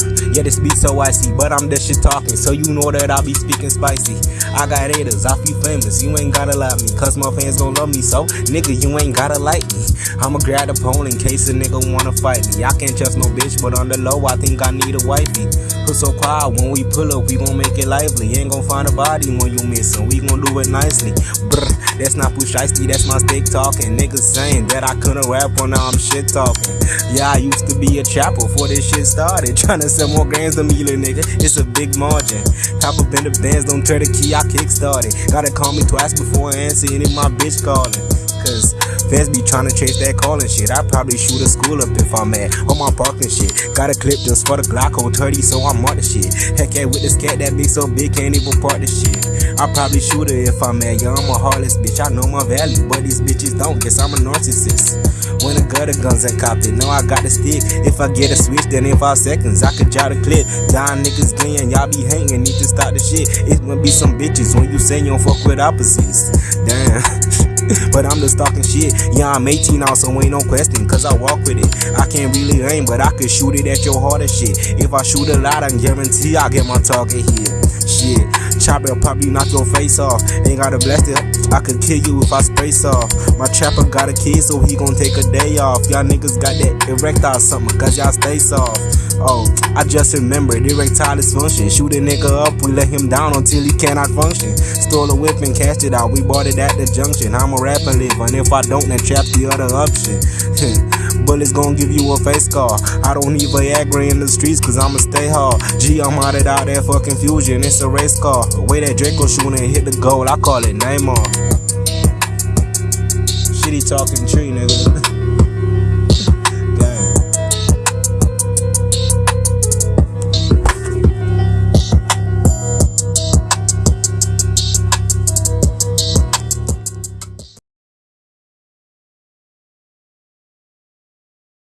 low so icy, but I'm that shit talking, so you know that I be speaking spicy. I got haters, I feel famous, you ain't gotta like me, cause my fans gon' love me, so nigga, you ain't gotta like me. I'ma grab the pole in case a nigga wanna fight me. I can't trust no bitch, but on the low, I think I need a wifey. Put so quiet when we pull up, we gon' make it lively. Ain't gon' find a body when you missin', we gon' do it nicely. Brr, that's not push icy, that's my stick talking. Niggas saying that I couldn't rap on now I'm shit talking. Yeah, I used to be a trapper before this shit started. Tryna sell more grams than me, little nigga. It's a big margin. Hop up in the bands, don't turn the key, I kick started. Gotta call me twice before I answer any of my bitch calling. Cause fans be tryna chase that calling shit. I probably shoot a school up if I'm at on my parking shit. Got a clip just for the Glock on 30, so I'm on the shit. Heck yeah, with this cat that be so big, can't even part the shit. I probably shoot her if I'm at, Yeah, I'm a heartless bitch. I know my value, but these bitches don't. Guess I'm a narcissist. When I got the guns and cop it, know I got the stick. If I get a switch, then in five seconds I could jot a clip. Dying niggas glean, y'all be hanging, need to stop the shit. It gonna be some bitches when you say you don't fuck with opposites. Damn. but I'm just talking shit. Yeah, I'm 18 now, so ain't no question, cause I walk with it. I can't really aim, but I could shoot it at your heart and shit. If I shoot a lot, I guarantee I get my target hit. Shit, chopper probably knock your face off. Ain't gotta blast it. I could kill you if I spray off. My trapper got a kid, so he gon' take a day off. Y'all niggas got that erectile something, cause y'all stay soft. Oh, I just remembered erectile dysfunction. Shoot a nigga up, we let him down until he cannot function. Stole a whip and cashed it out, we bought it at the junction. I'm a rapper live, and if I don't, then trap the other option. Bullets gon' give you a face scar. I don't need Viagra in the streets, cause I'ma stay hard. G, I'm out it out that fucking fusion, it's a race car. The way that Draco shooting and hit the goal, I call it Neymar. Shitty talking tree, nigga.